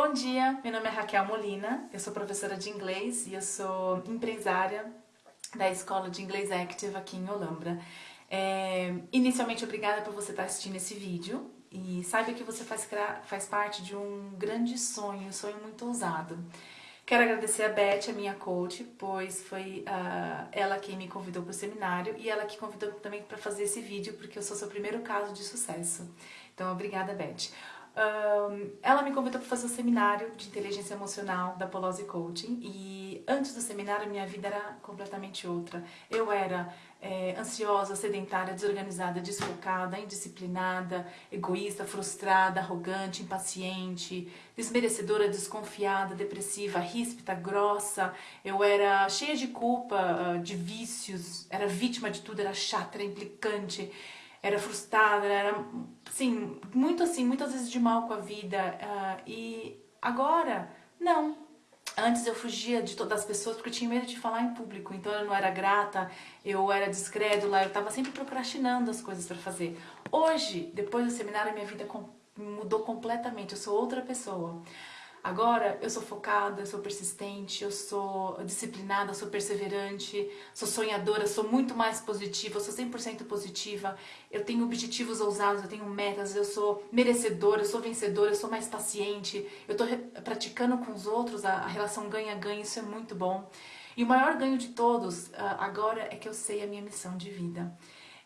Bom dia, meu nome é Raquel Molina, eu sou professora de inglês e eu sou empresária da Escola de Inglês Active aqui em Olambra. É, inicialmente, obrigada por você estar assistindo esse vídeo e saiba que você faz, faz parte de um grande sonho, um sonho muito ousado. Quero agradecer a Beth, a minha coach, pois foi uh, ela quem me convidou para o seminário e ela que convidou também para fazer esse vídeo, porque eu sou seu primeiro caso de sucesso. Então, obrigada, Beth. Um, ela me convidou para fazer um seminário de inteligência emocional da Polose Coaching e antes do seminário minha vida era completamente outra. Eu era é, ansiosa, sedentária, desorganizada, desfocada, indisciplinada, egoísta, frustrada, arrogante, impaciente, desmerecedora, desconfiada, depressiva, ríspida, grossa. Eu era cheia de culpa, ah, de vícios, era vítima de tudo, era chata, era implicante era frustrada, era, assim, muito assim, muitas vezes de mal com a vida. Uh, e agora, não. Antes eu fugia de todas as pessoas porque eu tinha medo de falar em público, então eu não era grata, eu era descrédula, eu estava sempre procrastinando as coisas para fazer. Hoje, depois do seminário, minha vida mudou completamente, eu sou outra pessoa. Agora eu sou focada, eu sou persistente, eu sou disciplinada, sou perseverante, sou sonhadora, sou muito mais positiva, eu sou 100% positiva, eu tenho objetivos ousados, eu tenho metas, eu sou merecedora, eu sou vencedora, eu sou mais paciente, eu estou praticando com os outros a, a relação ganha-ganha, isso é muito bom. E o maior ganho de todos ah, agora é que eu sei a minha missão de vida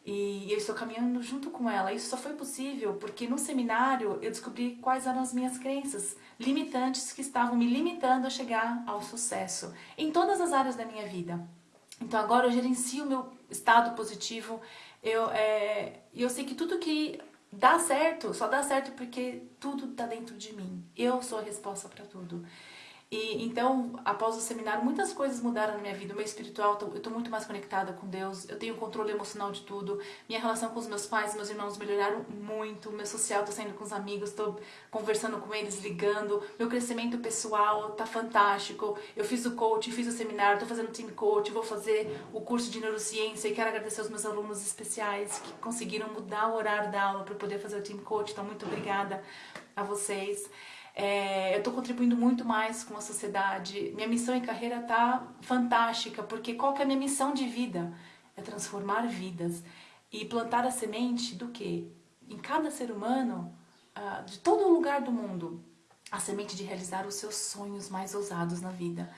e eu estou caminhando junto com ela. Isso só foi possível porque no seminário eu descobri quais eram as minhas crenças limitantes que estavam me limitando a chegar ao sucesso em todas as áreas da minha vida. Então agora eu gerencio o meu estado positivo, eu, é, eu sei que tudo que dá certo, só dá certo porque tudo está dentro de mim. Eu sou a resposta para tudo. E então, após o seminário, muitas coisas mudaram na minha vida. O meu espiritual, eu estou muito mais conectada com Deus, eu tenho controle emocional de tudo. Minha relação com os meus pais, meus irmãos melhoraram muito. Meu social, estou saindo com os amigos, estou conversando com eles, ligando. Meu crescimento pessoal está fantástico. Eu fiz o coach, fiz o seminário, estou fazendo team coach, vou fazer o curso de neurociência e quero agradecer aos meus alunos especiais que conseguiram mudar o horário da aula para poder fazer o team coach. Então, muito obrigada a vocês. É, eu estou contribuindo muito mais com a sociedade. Minha missão em carreira está fantástica, porque qual que é a minha missão de vida? É transformar vidas e plantar a semente do que? Em cada ser humano, uh, de todo lugar do mundo, a semente de realizar os seus sonhos mais ousados na vida.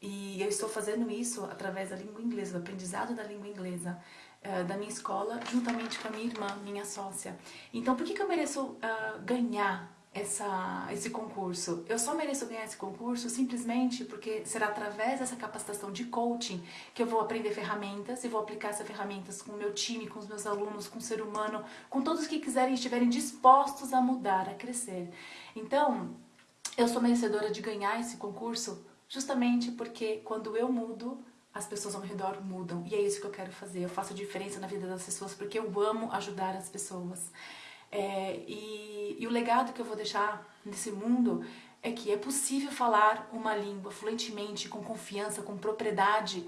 E eu estou fazendo isso através da língua inglesa, do aprendizado da língua inglesa, uh, da minha escola, juntamente com a minha irmã, minha sócia. Então, por que, que eu mereço uh, ganhar essa, esse concurso. Eu só mereço ganhar esse concurso simplesmente porque será através dessa capacitação de coaching que eu vou aprender ferramentas e vou aplicar essas ferramentas com o meu time, com os meus alunos, com o ser humano, com todos que quiserem e estiverem dispostos a mudar, a crescer. Então, eu sou merecedora de ganhar esse concurso justamente porque quando eu mudo, as pessoas ao redor mudam. E é isso que eu quero fazer. Eu faço diferença na vida das pessoas porque eu amo ajudar as pessoas. É, e, e o legado que eu vou deixar nesse mundo é que é possível falar uma língua fluentemente, com confiança, com propriedade.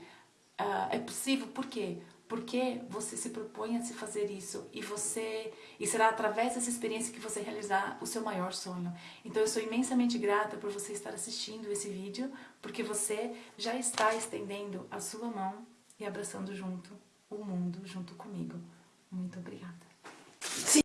Uh, é possível, por quê? Porque você se propõe a se fazer isso e você e será através dessa experiência que você realizar o seu maior sonho. Então eu sou imensamente grata por você estar assistindo esse vídeo, porque você já está estendendo a sua mão e abraçando junto o mundo junto comigo. Muito obrigada.